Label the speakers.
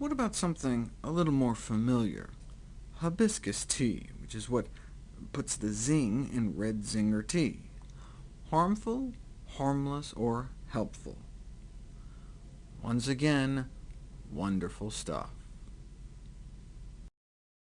Speaker 1: What about something a little more familiar? Hibiscus tea, which is what puts the zing in red zinger tea. Harmful, harmless, or helpful? Once again, wonderful stuff.